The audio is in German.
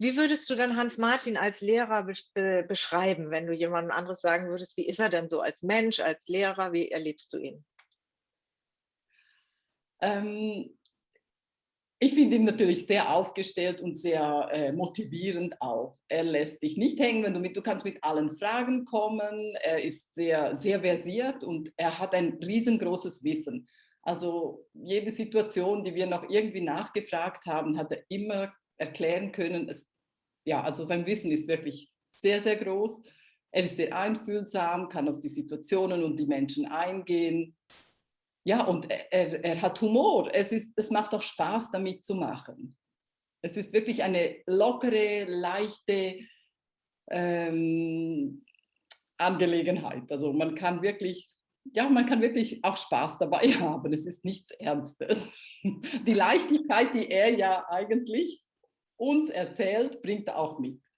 Wie würdest du dann Hans Martin als Lehrer be beschreiben, wenn du jemandem anderes sagen würdest, wie ist er denn so als Mensch, als Lehrer, wie erlebst du ihn? Ähm, ich finde ihn natürlich sehr aufgestellt und sehr äh, motivierend auch. Er lässt dich nicht hängen, wenn du mit, du kannst mit allen Fragen kommen. Er ist sehr, sehr versiert und er hat ein riesengroßes Wissen. Also jede Situation, die wir noch irgendwie nachgefragt haben, hat er immer erklären können. Es, ja, also sein Wissen ist wirklich sehr, sehr groß. Er ist sehr einfühlsam, kann auf die Situationen und die Menschen eingehen. Ja, und er, er hat Humor. Es, ist, es macht auch Spaß, damit zu machen. Es ist wirklich eine lockere, leichte ähm, Angelegenheit. Also man kann wirklich, ja, man kann wirklich auch Spaß dabei haben. Es ist nichts Ernstes. Die Leichtigkeit, die er ja eigentlich uns erzählt, bringt er auch mit.